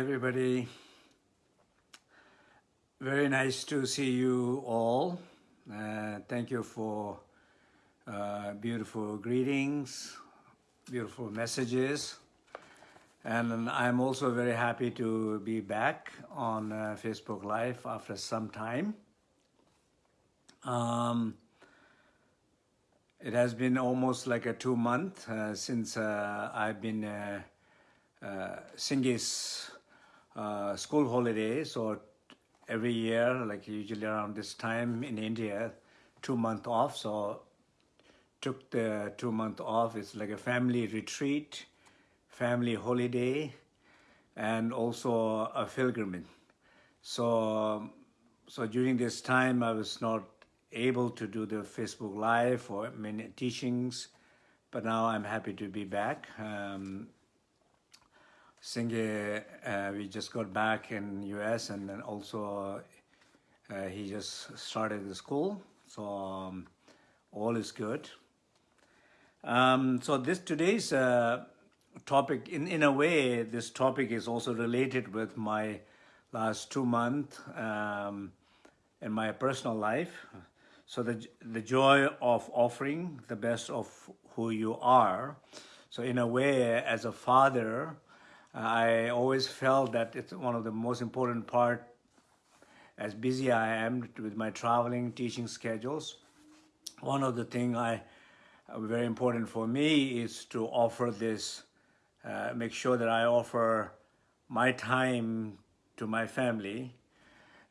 Everybody. Very nice to see you all. Uh, thank you for uh, beautiful greetings, beautiful messages. And I'm also very happy to be back on uh, Facebook Live after some time. Um, it has been almost like a two month uh, since uh, I've been uh, uh, Singh's uh, school holidays or every year, like usually around this time in India, two month off. So took the two month off. It's like a family retreat, family holiday, and also a pilgrimage. So, so during this time, I was not able to do the Facebook Live or many teachings, but now I'm happy to be back. Um, Singh, uh, we just got back in US and then also uh, he just started the school. So um, all is good. Um, so this today's uh, topic, in, in a way, this topic is also related with my last two months um, in my personal life. So the, the joy of offering the best of who you are. So in a way, as a father, I always felt that it's one of the most important part as busy I am with my traveling teaching schedules. One of the thing I uh, very important for me is to offer this, uh, make sure that I offer my time to my family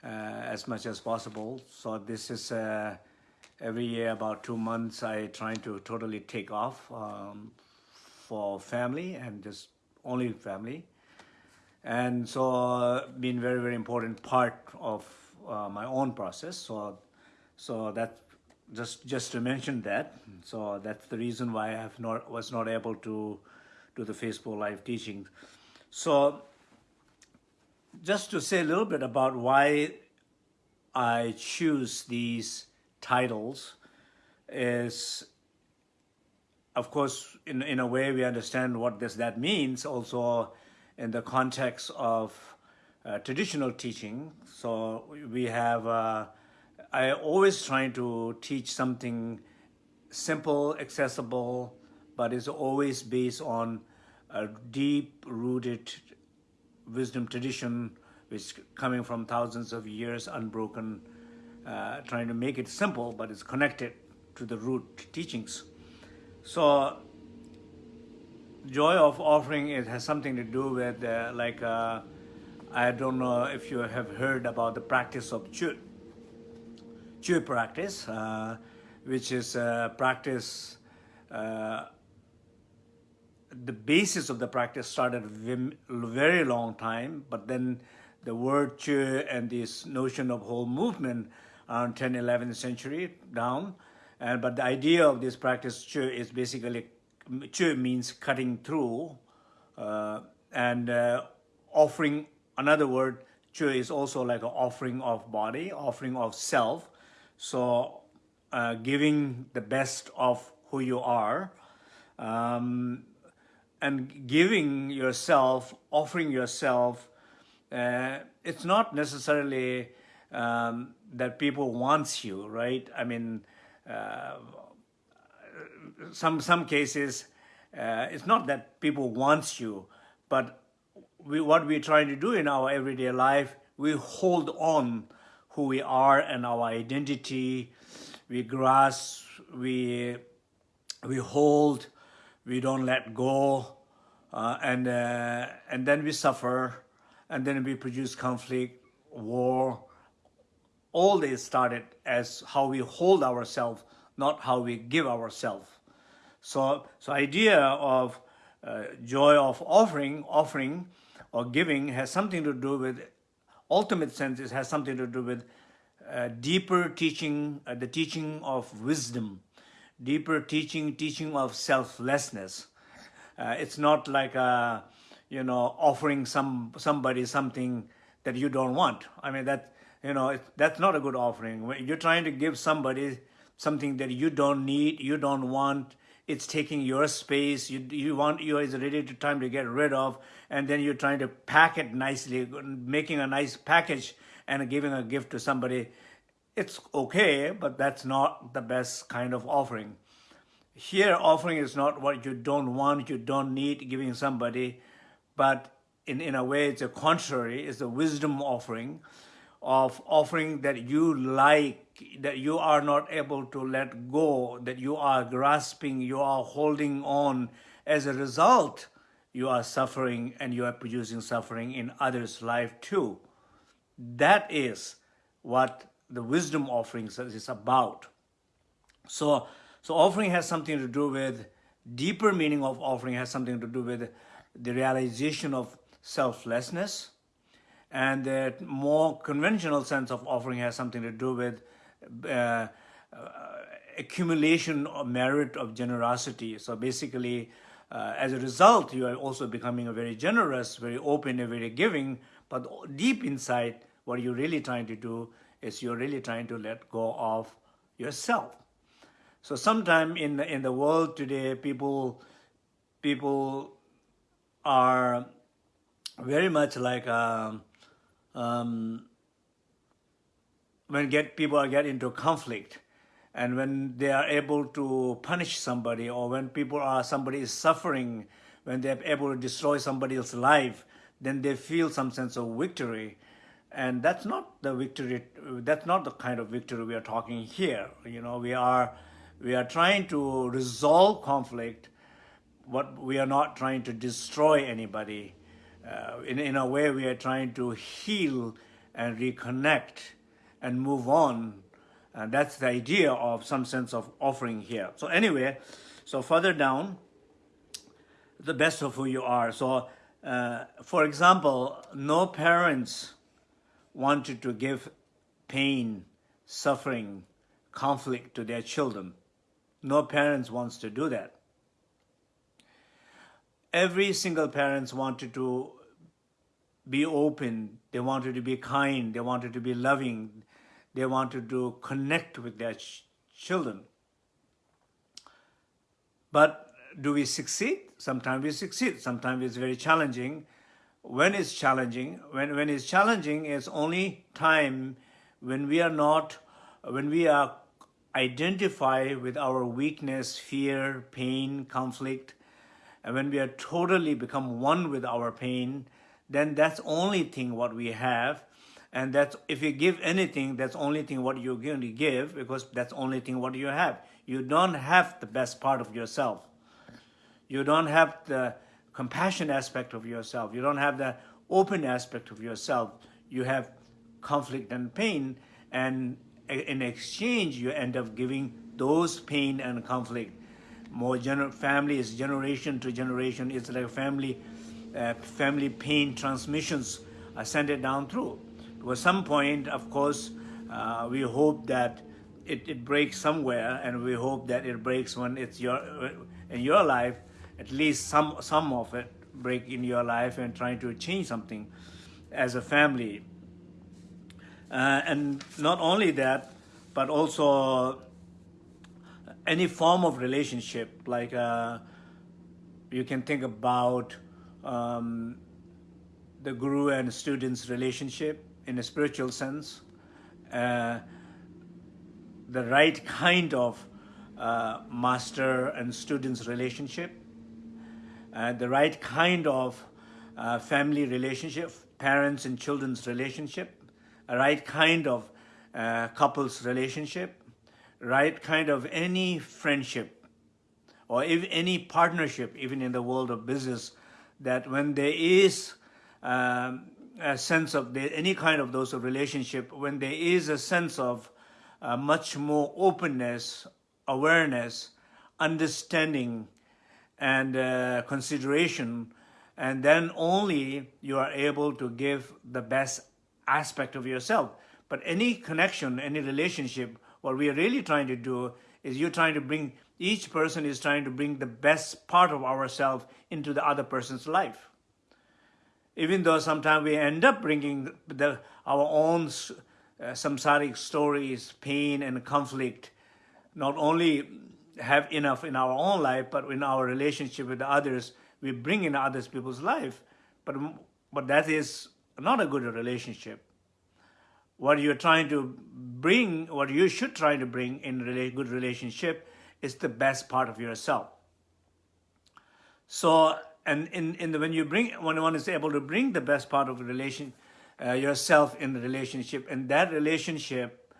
uh, as much as possible. So this is uh, every year about two months I try to totally take off um, for family and just only family. And so uh, been very, very important part of uh, my own process. So, so that just just to mention that. So that's the reason why I have not was not able to do the Facebook live teaching. So just to say a little bit about why I choose these titles is of course, in, in a way, we understand what this that means also in the context of uh, traditional teaching. So we have, uh, I always trying to teach something simple, accessible, but it's always based on a deep-rooted wisdom tradition which coming from thousands of years unbroken, uh, trying to make it simple, but it's connected to the root teachings. So joy of offering it has something to do with uh, like uh, I don't know if you have heard about the practice of Chöd. Chöd practice, uh, which is a practice, uh, the basis of the practice started very long time, but then the word Chöd and this notion of whole movement around 10, 11th century down, but the idea of this practice chöd is basically, chöd means cutting through uh, and uh, offering, another word, chöd is also like an offering of body, offering of self. So uh, giving the best of who you are um, and giving yourself, offering yourself, uh, it's not necessarily um, that people wants you, right? I mean, some some cases, uh, it's not that people want you, but we, what we're trying to do in our everyday life, we hold on who we are and our identity. We grasp, we we hold, we don't let go, uh, and uh, and then we suffer, and then we produce conflict, war, all this started as how we hold ourselves, not how we give ourselves. So, so idea of uh, joy of offering, offering or giving has something to do with, ultimate sense, it has something to do with uh, deeper teaching, uh, the teaching of wisdom, deeper teaching, teaching of selflessness. Uh, it's not like, a, uh, you know, offering some somebody something that you don't want. I mean, that you know, that's not a good offering. When you're trying to give somebody something that you don't need, you don't want, it's taking your space. You you want you is ready to time to get rid of, and then you're trying to pack it nicely, making a nice package and giving a gift to somebody. It's okay, but that's not the best kind of offering. Here, offering is not what you don't want, you don't need giving somebody, but in, in a way, it's a contrary, it's a wisdom offering of offering that you like, that you are not able to let go, that you are grasping, you are holding on. As a result, you are suffering and you are producing suffering in others' life too. That is what the wisdom offerings is about. So, so offering has something to do with, deeper meaning of offering has something to do with the realization of selflessness, and the more conventional sense of offering has something to do with uh, uh, accumulation of merit of generosity. So basically, uh, as a result, you are also becoming a very generous, very open, and very giving. But deep inside, what you're really trying to do is you're really trying to let go of yourself. So sometime in the, in the world today, people people are very much like um, um, when get people get into conflict and when they are able to punish somebody or when people are somebody is suffering when they're able to destroy somebody else's life then they feel some sense of victory. And that's not the victory that's not the kind of victory we are talking here. You know we are we are trying to resolve conflict but we are not trying to destroy anybody uh, in, in a way we are trying to heal and reconnect and move on. And that's the idea of some sense of offering here. So anyway, so further down, the best of who you are. So uh, for example, no parents wanted to give pain, suffering, conflict to their children. No parents wants to do that every single parents wanted to be open, they wanted to be kind, they wanted to be loving, they wanted to connect with their ch children. But do we succeed? Sometimes we succeed, sometimes it's very challenging. When it's challenging, when, when it's challenging, it's only time when we are not, when we are identify with our weakness, fear, pain, conflict, and when we are totally become one with our pain, then that's only thing what we have. And that's if you give anything, that's only thing what you're going to give because that's only thing what you have. You don't have the best part of yourself. You don't have the compassion aspect of yourself. You don't have the open aspect of yourself. You have conflict and pain. And in exchange, you end up giving those pain and conflict more gener family is generation to generation. It's like family, uh, family pain transmissions are sent it down through. To some point, of course, uh, we hope that it, it breaks somewhere, and we hope that it breaks when it's your in your life. At least some some of it break in your life and trying to change something as a family. Uh, and not only that, but also any form of relationship, like uh, you can think about um, the guru and student's relationship in a spiritual sense, uh, the right kind of uh, master and student's relationship, uh, the right kind of uh, family relationship, parents and children's relationship, a right kind of uh, couple's relationship, right kind of any friendship or if any partnership, even in the world of business, that when there is um, a sense of the, any kind of those relationship, when there is a sense of uh, much more openness, awareness, understanding, and uh, consideration, and then only you are able to give the best aspect of yourself. But any connection, any relationship what we are really trying to do is you're trying to bring, each person is trying to bring the best part of ourselves into the other person's life. Even though sometimes we end up bringing the, our own uh, samsaric stories, pain and conflict, not only have enough in our own life, but in our relationship with others, we bring in others people's life. But, but that is not a good relationship. What you're trying to bring, what you should try to bring in a good relationship is the best part of yourself. So, and in, in the, when you bring, when one is able to bring the best part of relation, uh, yourself in the relationship, and that relationship,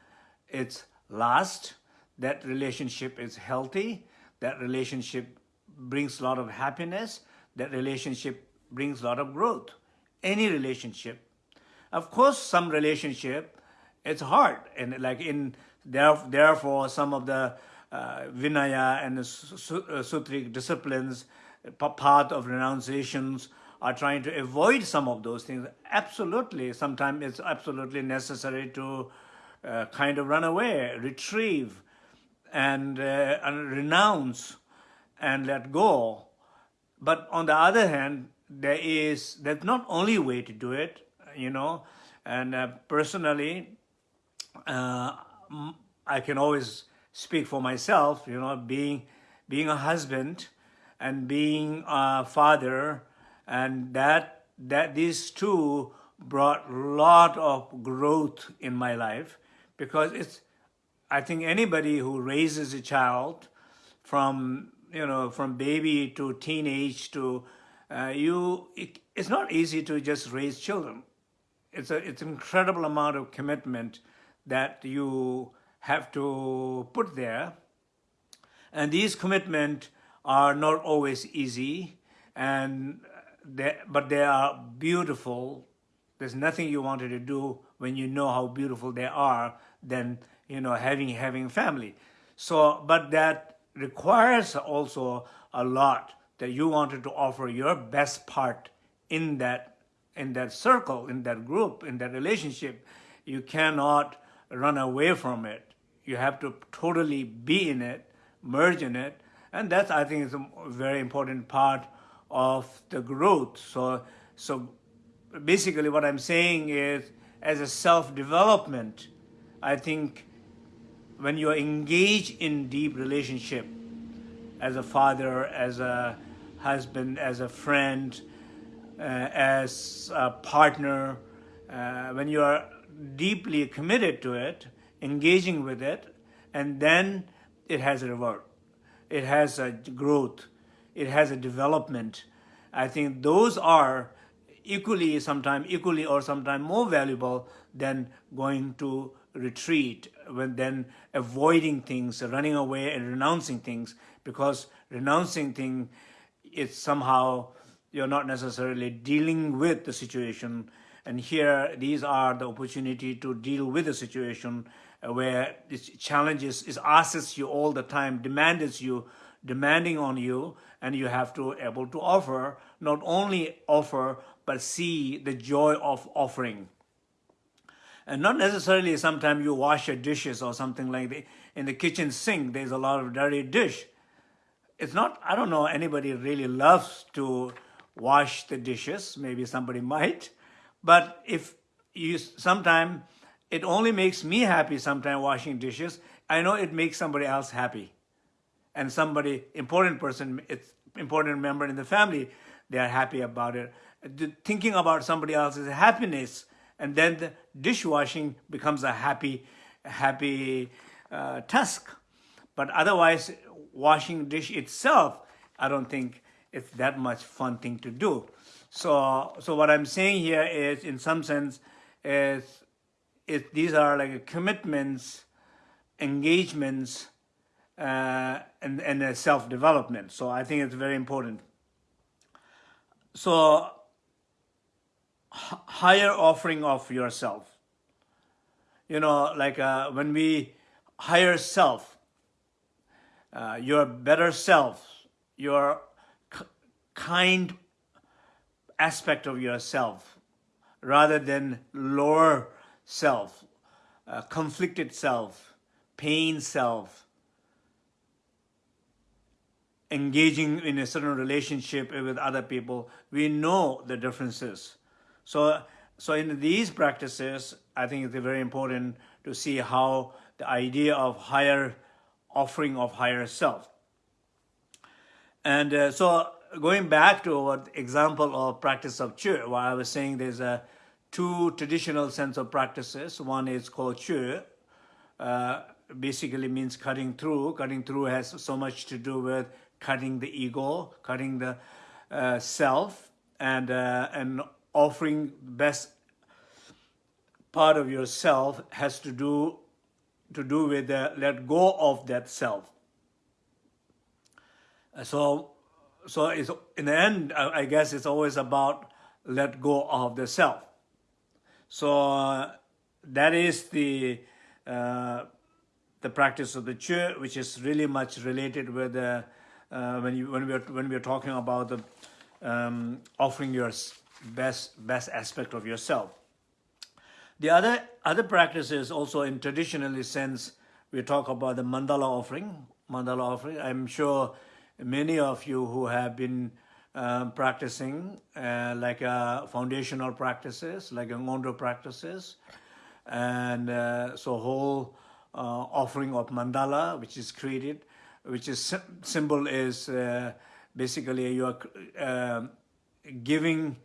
it's last, that relationship is healthy, that relationship brings a lot of happiness, that relationship brings a lot of growth. Any relationship. Of course, some relationship, it's hard. And like in, therefore, some of the uh, Vinaya and the uh, Sutric disciplines, path of renunciations, are trying to avoid some of those things. Absolutely, sometimes it's absolutely necessary to uh, kind of run away, retrieve, and, uh, and renounce and let go. But on the other hand, there is, there's not only way to do it, you know, and uh, personally, uh, I can always speak for myself, you know, being, being a husband and being a father, and that, that these two brought a lot of growth in my life because it's, I think anybody who raises a child from, you know, from baby to teenage to, uh, you, it, it's not easy to just raise children. It's a, it's an incredible amount of commitment that you have to put there. And these commitments are not always easy, and they, but they are beautiful. There's nothing you wanted to do when you know how beautiful they are than you know having having family. So, but that requires also a lot that you wanted to offer your best part in that in that circle, in that group, in that relationship. You cannot run away from it. You have to totally be in it, merge in it, and that's I think is a very important part of the growth. So, so basically what I'm saying is as a self-development, I think when you are engaged in deep relationship as a father, as a husband, as a friend, uh, as a partner, uh, when you are deeply committed to it, engaging with it, and then it has a reward. It has a growth it has a development. I think those are equally, sometimes equally or sometimes more valuable than going to retreat, when then avoiding things, running away and renouncing things, because renouncing things, it's somehow, you're not necessarily dealing with the situation. And here, these are the opportunity to deal with the situation Uh, where it challenges, it asks you all the time, demands you, demanding on you, and you have to able to offer, not only offer, but see the joy of offering. And not necessarily sometimes you wash your dishes or something like that. In the kitchen sink, there's a lot of dirty dish. It's not, I don't know, anybody really loves to wash the dishes. Maybe somebody might. But if you sometimes, it only makes me happy sometimes washing dishes. I know it makes somebody else happy and somebody, important person, it's important member in the family, they are happy about it. Thinking about somebody else's happiness and then the dishwashing becomes a happy, happy uh, task. But otherwise, washing dish itself, I don't think it's that much fun thing to do. So, so what I'm saying here is, in some sense, is, is these are like commitments, engagements, uh, and, and self-development. So I think it's very important. So higher offering of yourself. You know, like uh, when we higher self, uh, your better self, your kind aspect of yourself, rather than lower self, uh, conflicted self, pain self, engaging in a certain relationship with other people, we know the differences. So, so in these practices, I think it's very important to see how the idea of higher offering of higher self. And uh, so going back to what example of practice of Chöd, where I was saying there's a two traditional sense of practices. One is called Chöd, uh, basically means cutting through. Cutting through has so much to do with cutting the ego, cutting the uh, self, and uh, and offering best part of yourself has to do to do with the let go of that self. So, so it's, in the end, I guess it's always about let go of the self. So that is the uh, the practice of the chu which is really much related with the uh, when you when we are when we are talking about the um, offering your best best aspect of yourself. The other other practices also in traditionally sense we talk about the mandala offering. Mandala offering. I'm sure many of you who have been um, practicing uh, like uh, foundational practices, like Ngöndro practices, and uh, so whole uh, offering of mandala, which is created, which is symbol is uh, basically you are um, giving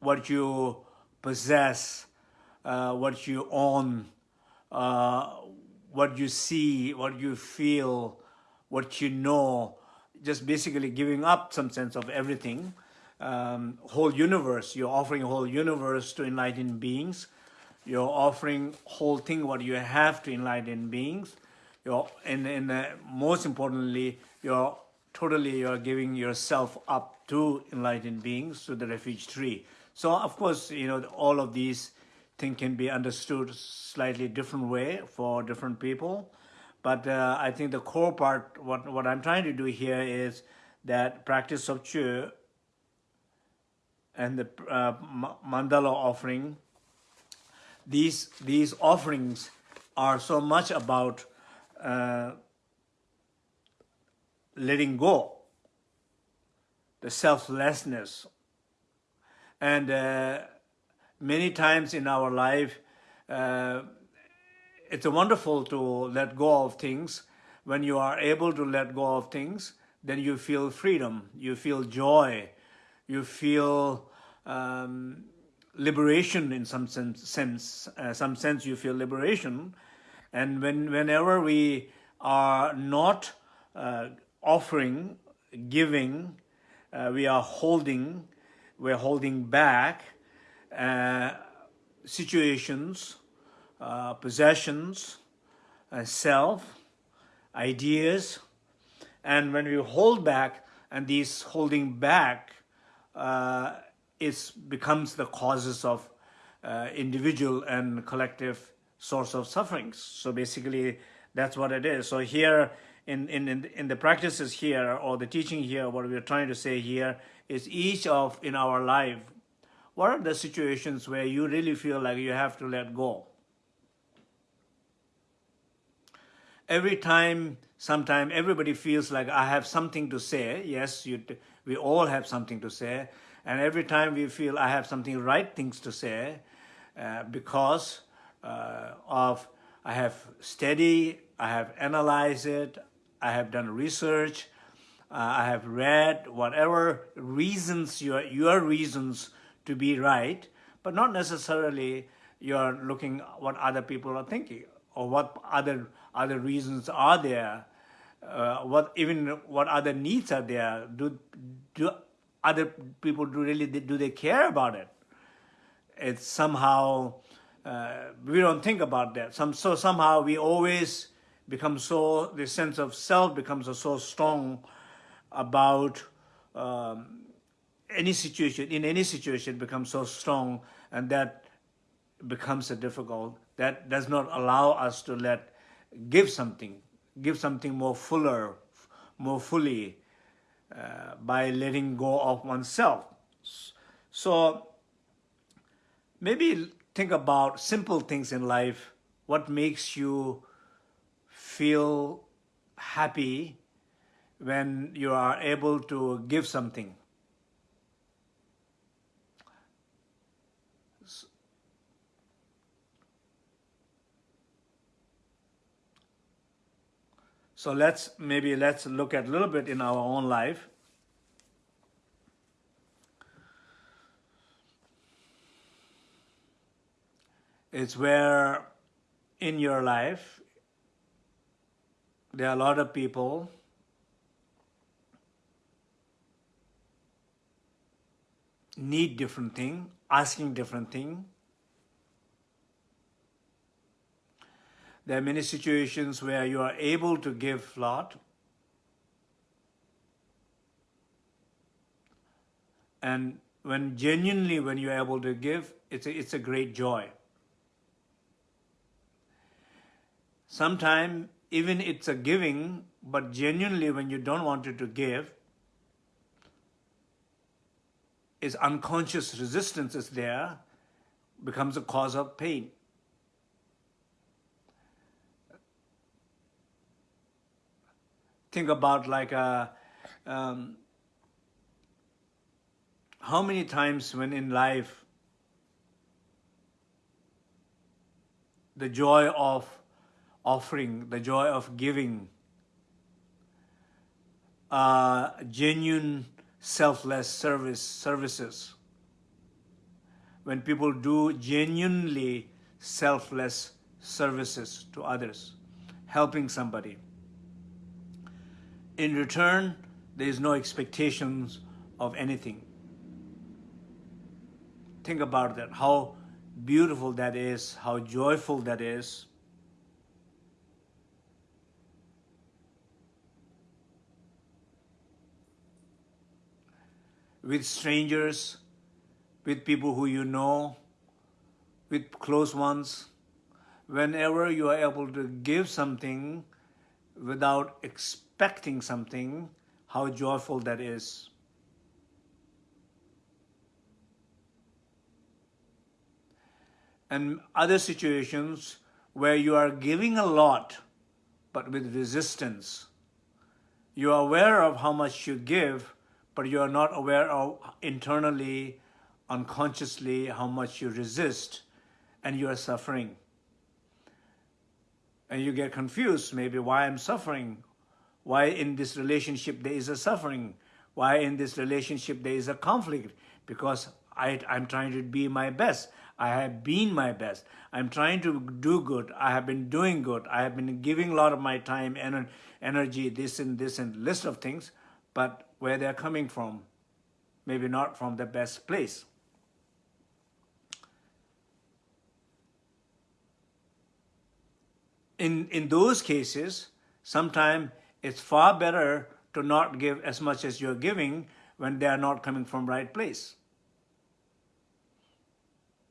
what you possess, uh, what you own, what you see, what you feel, what you know, just basically giving up some sense of everything, um, whole universe. You're offering whole universe to enlightened beings. You're offering whole thing what you have to enlightened beings. You're, and, and uh, most importantly, you're totally you're giving yourself up to enlightened beings, to the refuge tree. So of course, you know, all of these things can be understood slightly different way for different people. But uh, I think the core part, what, what I'm trying to do here is that practice of Chöd and the uh, mandala offering, these, these offerings are so much about uh, letting go, the selflessness. And uh, many times in our life, uh, it's wonderful to let go of things. When you are able to let go of things, then you feel freedom, you feel joy, you feel um, liberation in some sense, sense uh, some sense you feel liberation. And when whenever we are not uh, offering, giving, uh, we are holding, we're holding back uh, situations, uh, possessions, uh, self, ideas. And when we hold back, and these holding back uh, becomes the causes of uh, individual and collective source of sufferings. So basically, that's what it is. So here, in, in, in the practices here, or the teaching here, what we're trying to say here is each of in our life, what are the situations where you really feel like you have to let go? Every time, sometime everybody feels like I have something to say. Yes, you, we all have something to say. And every time we feel I have something right things to say uh, because uh, of I have studied, I have analyzed it, I have done research, uh, I have read whatever reasons, your, your reasons to be right, but not necessarily you're looking what other people are thinking or what other other reasons are there, uh, what even what other needs are there. Do do other people do really do they care about it? It's somehow uh, we don't think about that. Some so somehow we always become so the sense of self becomes so strong about um, any situation in any situation becomes so strong and that becomes a difficult that does not allow us to let give something, give something more fuller, more fully uh, by letting go of oneself. So maybe think about simple things in life. What makes you feel happy when you are able to give something? So let's maybe let's look at a little bit in our own life. It's where in your life there are a lot of people need different thing, asking different thing. There are many situations where you are able to give lot and when genuinely when you're able to give, it's a, it's a great joy. Sometimes even it's a giving, but genuinely when you don't want it to give, is unconscious resistance is there, becomes a cause of pain. Think about like a, uh, um, how many times when in life the joy of offering, the joy of giving, uh, genuine selfless service services. When people do genuinely selfless services to others, helping somebody. In return, there is no expectations of anything. Think about that, how beautiful that is, how joyful that is. with strangers, with people who you know, with close ones. Whenever you are able to give something without expecting something, how joyful that is. And other situations where you are giving a lot, but with resistance. You are aware of how much you give, but you are not aware of internally, unconsciously, how much you resist and you are suffering. And you get confused, maybe why I'm suffering, why in this relationship there is a suffering, why in this relationship there is a conflict, because I, I'm trying to be my best. I have been my best. I'm trying to do good. I have been doing good. I have been giving a lot of my time and energy, this and this and list of things, but where they're coming from, maybe not from the best place. In, in those cases, sometimes it's far better to not give as much as you're giving when they are not coming from right place.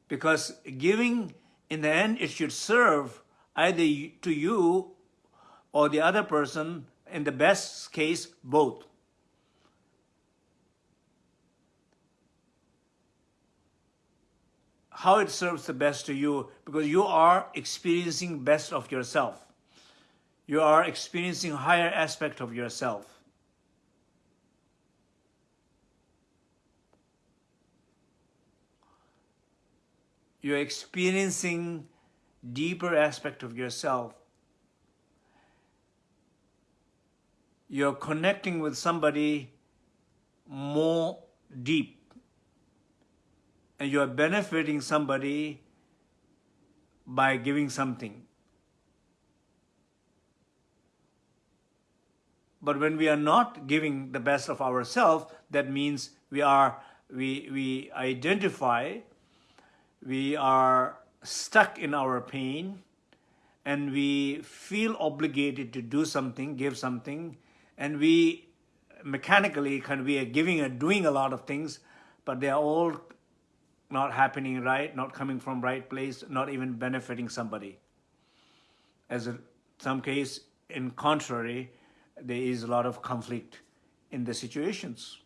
Because giving, in the end, it should serve either to you or the other person, in the best case, both. how it serves the best to you because you are experiencing best of yourself. You are experiencing higher aspect of yourself. You're experiencing deeper aspect of yourself. You're connecting with somebody more deep and you are benefiting somebody by giving something. But when we are not giving the best of ourselves, that means we are we we identify, we are stuck in our pain, and we feel obligated to do something, give something, and we mechanically kind of we are giving and doing a lot of things, but they are all not happening right, not coming from right place, not even benefiting somebody. As in some case, in contrary, there is a lot of conflict in the situations.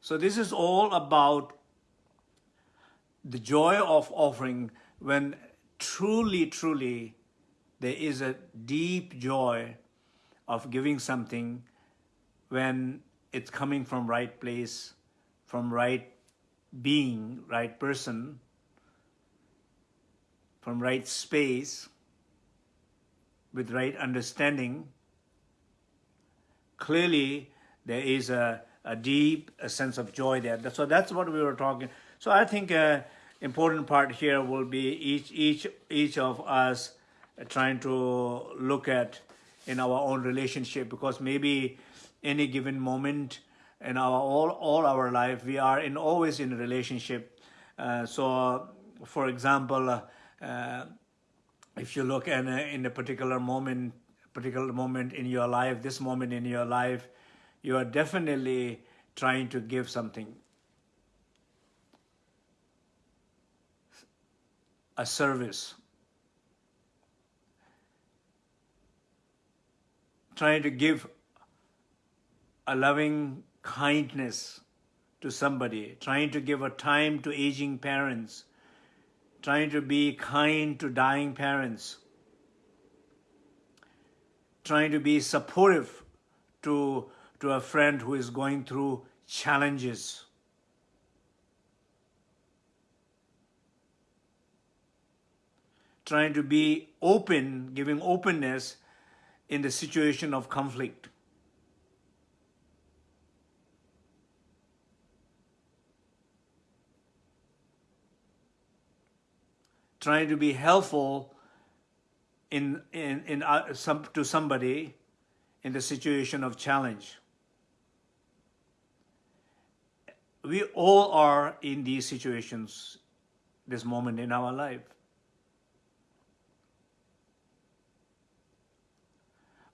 So this is all about the joy of offering when truly, truly there is a deep joy of giving something when it's coming from right place, from right being, right person, from right space, with right understanding, clearly there is a, a deep a sense of joy there. So that's what we were talking. So I think uh, important part here will be each each each of us trying to look at in our own relationship because maybe any given moment in our all all our life we are in always in a relationship uh, so for example uh, if you look in a, in a particular moment particular moment in your life this moment in your life you are definitely trying to give something. A service. Trying to give a loving kindness to somebody, trying to give a time to aging parents, trying to be kind to dying parents, trying to be supportive to, to a friend who is going through challenges. Trying to be open, giving openness in the situation of conflict. Trying to be helpful in, in, in uh, some, to somebody in the situation of challenge. We all are in these situations this moment in our life.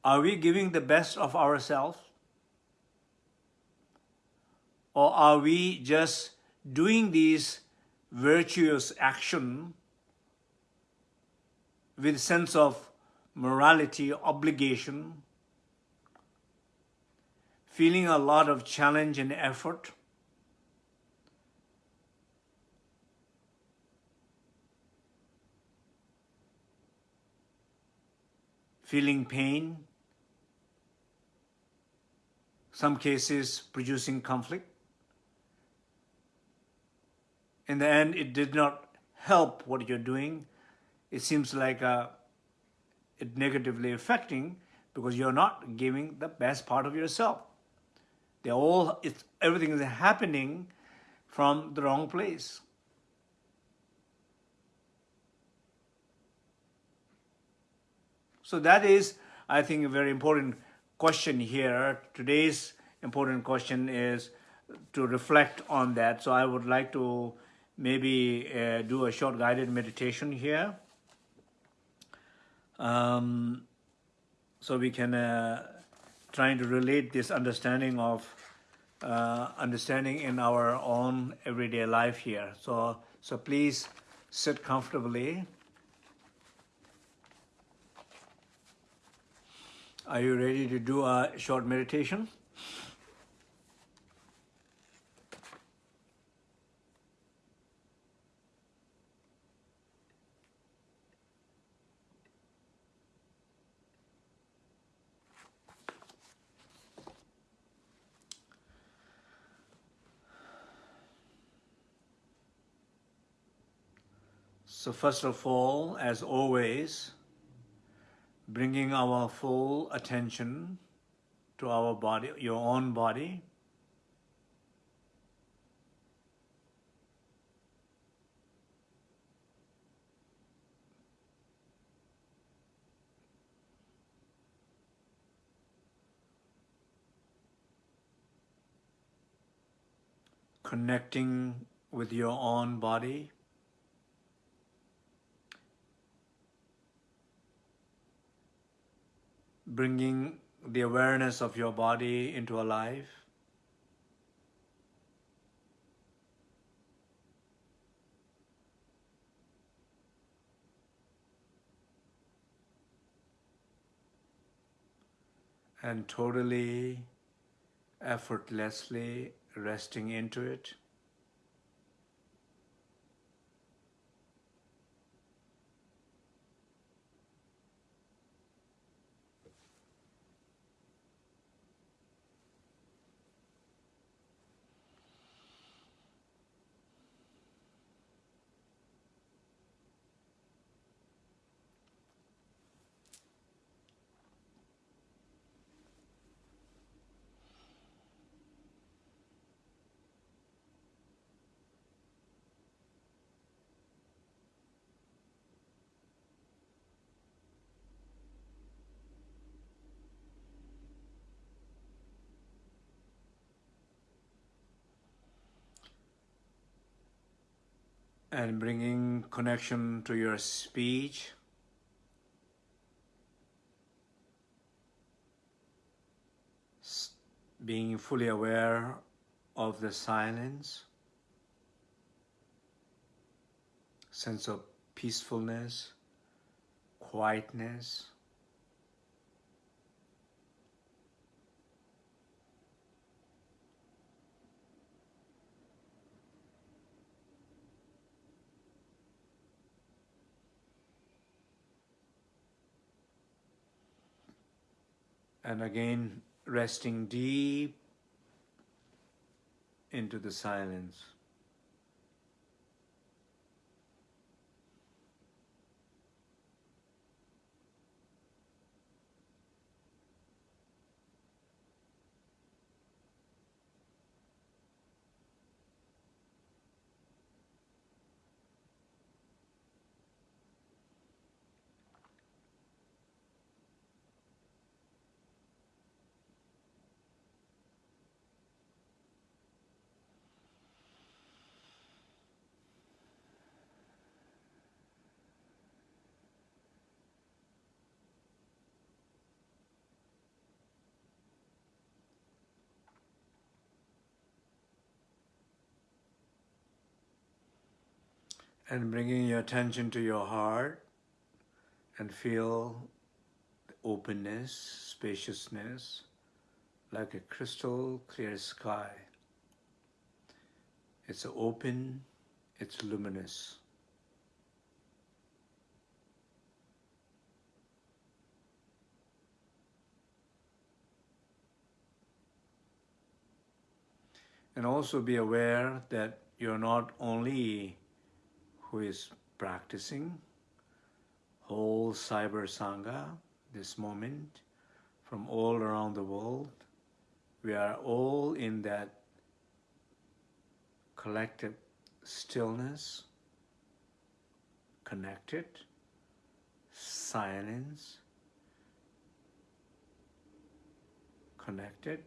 Are we giving the best of ourselves? Or are we just doing these virtuous action with sense of morality, obligation, feeling a lot of challenge and effort, feeling pain, some cases producing conflict. In the end, it did not help what you're doing, it seems like uh, it negatively affecting because you're not giving the best part of yourself. They're all, it's, everything is happening from the wrong place. So that is, I think, a very important question here. Today's important question is to reflect on that. So I would like to maybe uh, do a short guided meditation here. Um, so we can uh, trying to relate this understanding of uh, understanding in our own everyday life here. So, so please sit comfortably. Are you ready to do a short meditation? So first of all, as always, bringing our full attention to our body, your own body. Connecting with your own body. Bringing the awareness of your body into a life. And totally, effortlessly resting into it. And bringing connection to your speech. Being fully aware of the silence, sense of peacefulness, quietness. And again, resting deep into the silence. And bringing your attention to your heart and feel the openness, spaciousness, like a crystal clear sky. It's open, it's luminous. And also be aware that you're not only who is practicing whole Cyber Sangha this moment from all around the world. We are all in that collective stillness, connected, silence, connected,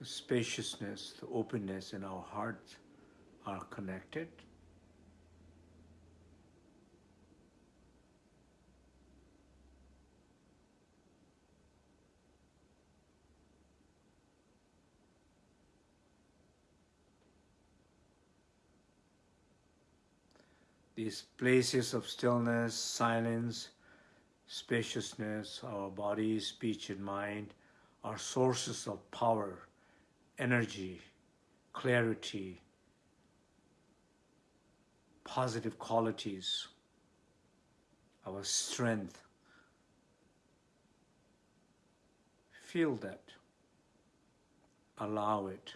the spaciousness, the openness in our hearts are connected. These places of stillness, silence, spaciousness, our body, speech, and mind are sources of power energy, clarity, positive qualities, our strength. Feel that. Allow it.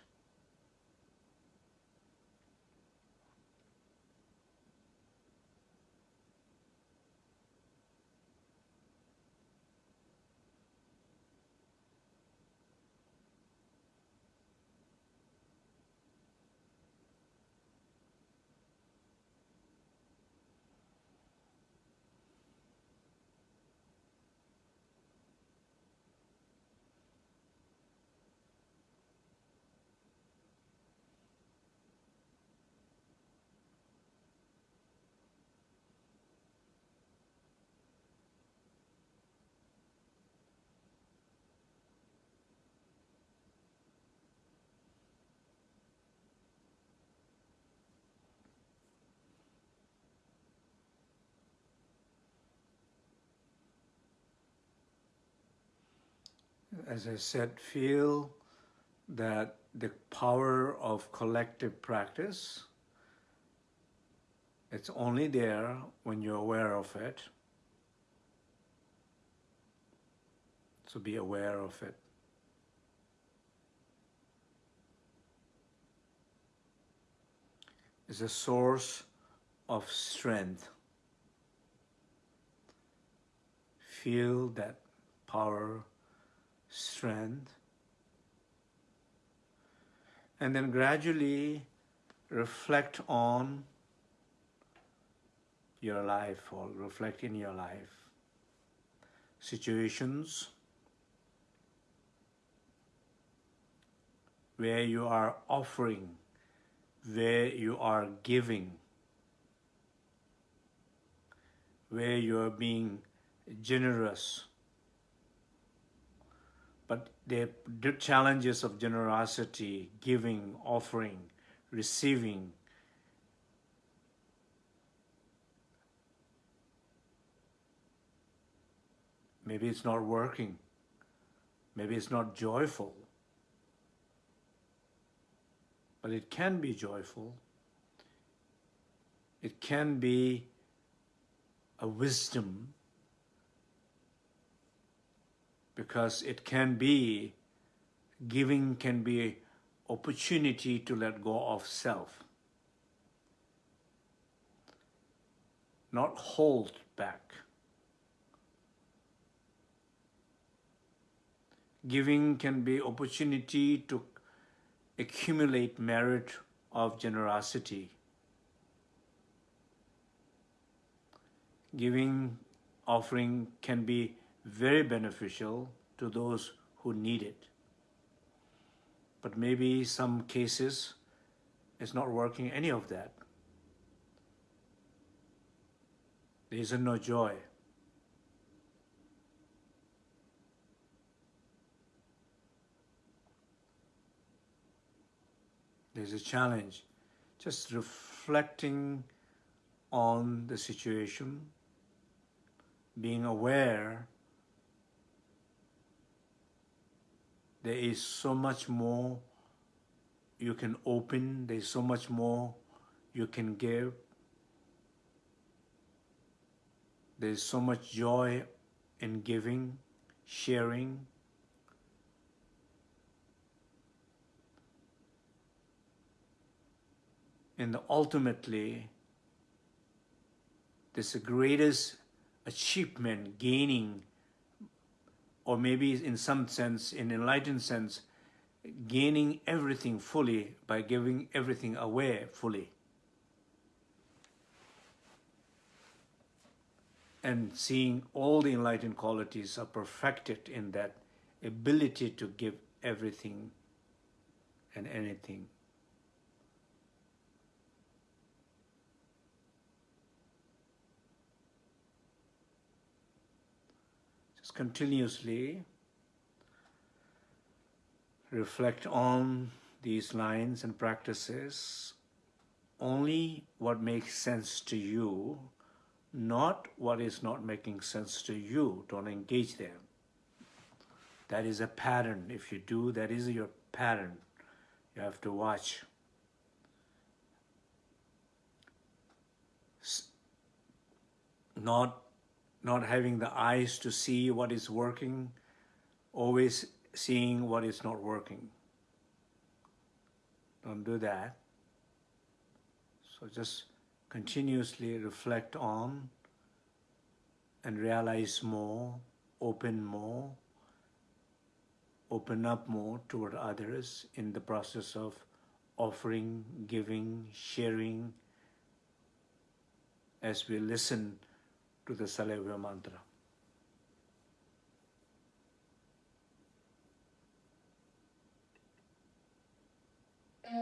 As I said, feel that the power of collective practice, it's only there when you're aware of it. So be aware of it. It's a source of strength. Feel that power strength, and then gradually reflect on your life or reflect in your life situations where you are offering where you are giving, where you are being generous. The challenges of generosity, giving, offering, receiving, maybe it's not working, maybe it's not joyful. But it can be joyful. It can be a wisdom because it can be, giving can be opportunity to let go of self. Not hold back. Giving can be opportunity to accumulate merit of generosity. Giving offering can be very beneficial to those who need it. But maybe some cases it's not working any of that. There isn't no joy. there's a challenge. Just reflecting on the situation, being aware there is so much more you can open, there's so much more you can give. There's so much joy in giving, sharing, and ultimately this greatest achievement gaining or maybe in some sense in enlightened sense gaining everything fully by giving everything away fully. And seeing all the enlightened qualities are perfected in that ability to give everything and anything continuously reflect on these lines and practices only what makes sense to you, not what is not making sense to you. Don't engage them. That is a pattern. If you do, that is your pattern. You have to watch. Not not having the eyes to see what is working, always seeing what is not working. Don't do that. So just continuously reflect on and realize more, open more, open up more toward others in the process of offering, giving, sharing, as we listen to the Salivya Mantra. Uh,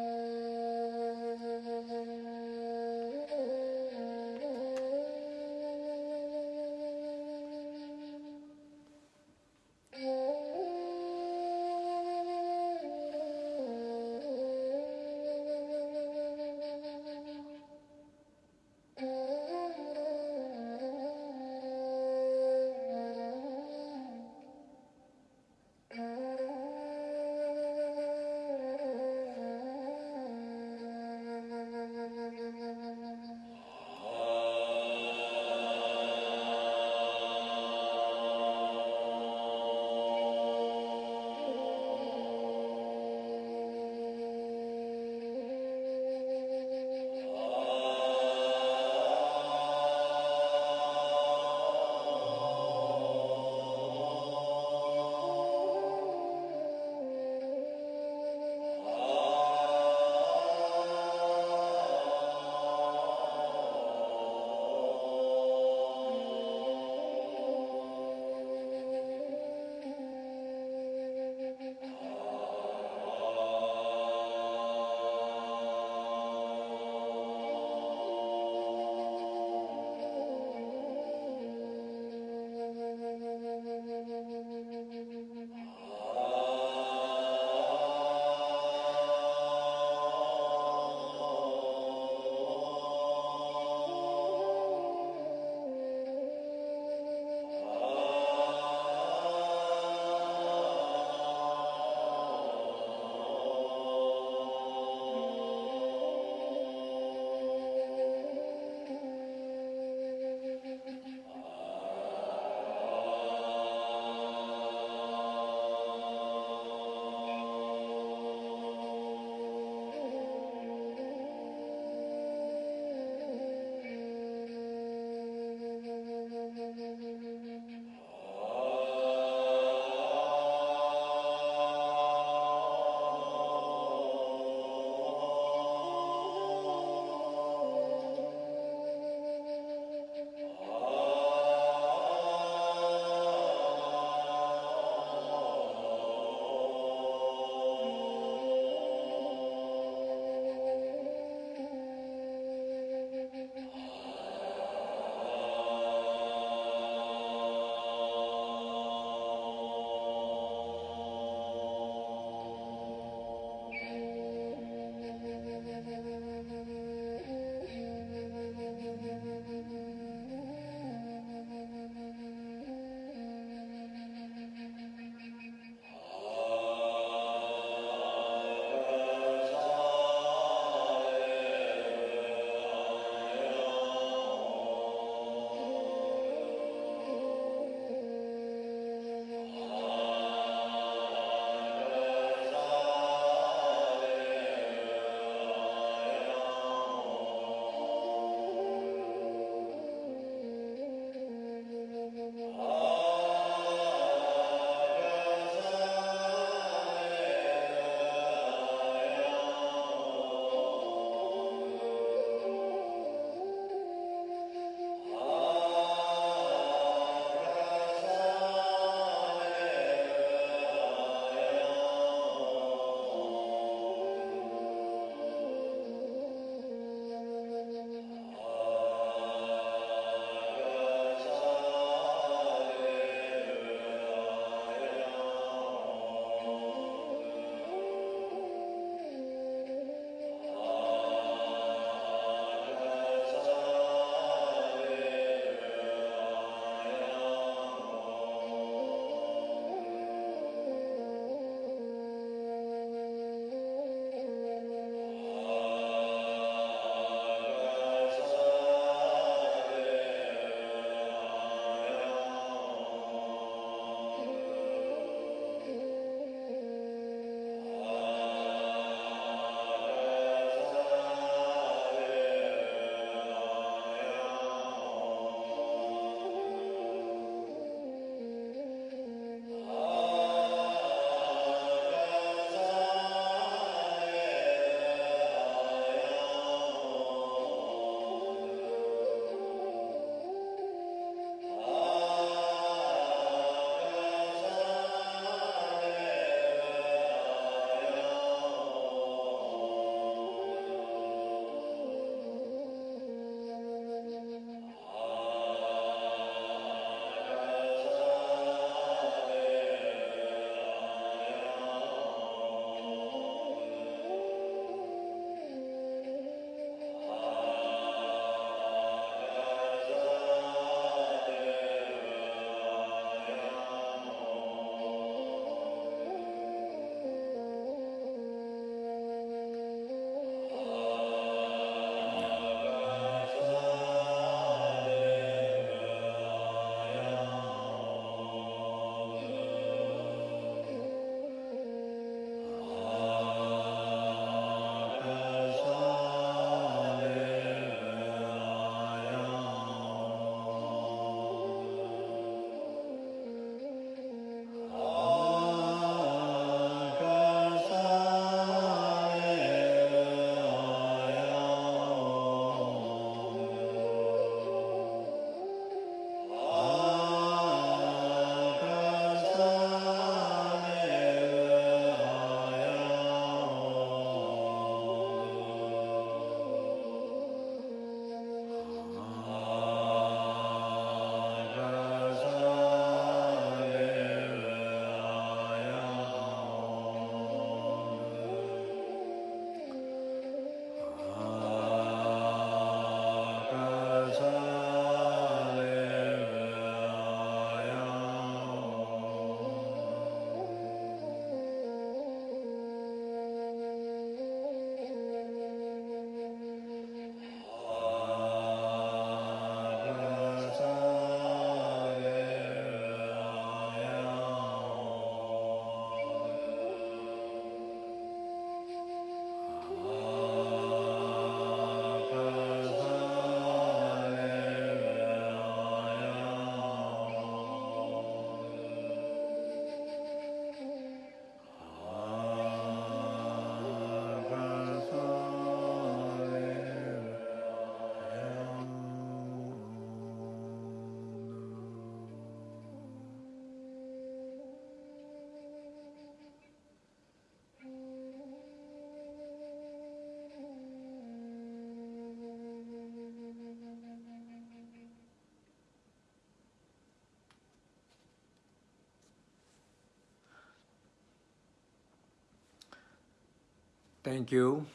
Thank you.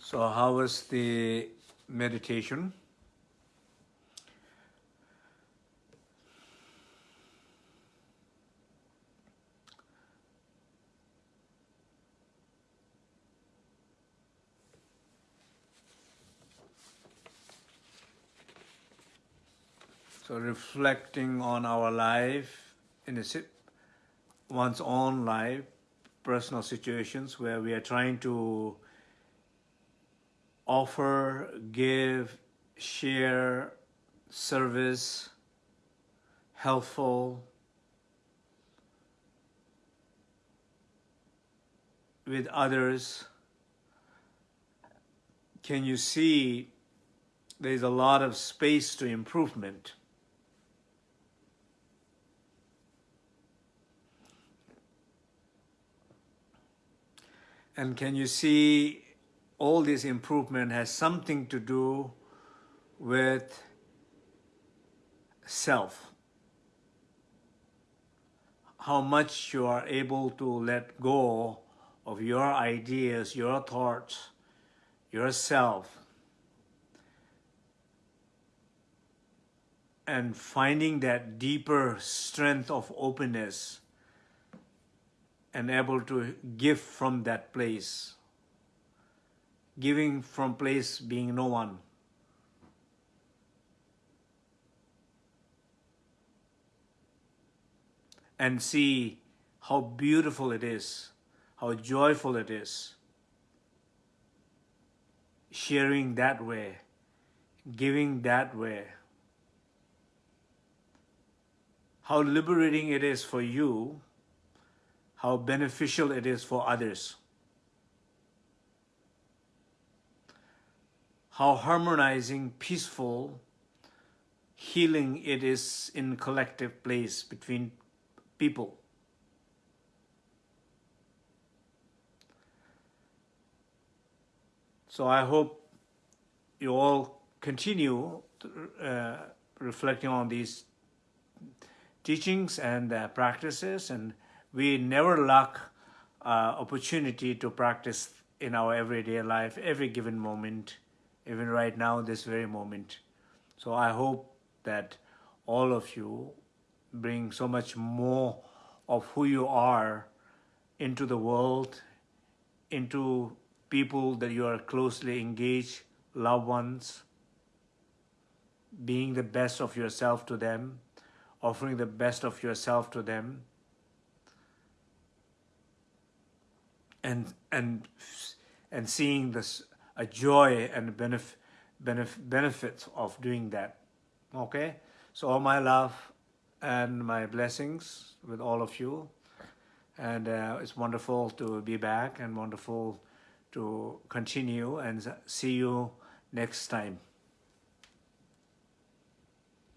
So how was the meditation? So reflecting on our life in a, sip one's own life, personal situations where we are trying to offer, give, share, service, helpful, with others. Can you see there's a lot of space to improvement? And can you see all this improvement has something to do with self? How much you are able to let go of your ideas, your thoughts, yourself, and finding that deeper strength of openness and able to give from that place. Giving from place being no one. And see how beautiful it is, how joyful it is. Sharing that way, giving that way. How liberating it is for you how beneficial it is for others. How harmonizing, peaceful, healing it is in collective place between people. So I hope you all continue uh, reflecting on these teachings and uh, practices and we never lack uh, opportunity to practice in our everyday life, every given moment, even right now, this very moment. So I hope that all of you bring so much more of who you are into the world, into people that you are closely engaged, loved ones, being the best of yourself to them, offering the best of yourself to them, and and and seeing this a joy and benefit benef benefits of doing that okay? So all my love and my blessings with all of you. And uh, it's wonderful to be back and wonderful to continue and see you next time